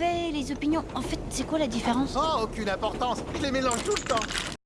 les opinions... En fait, c'est quoi la différence? Oh, aucune importance. Je les mélange tout le temps.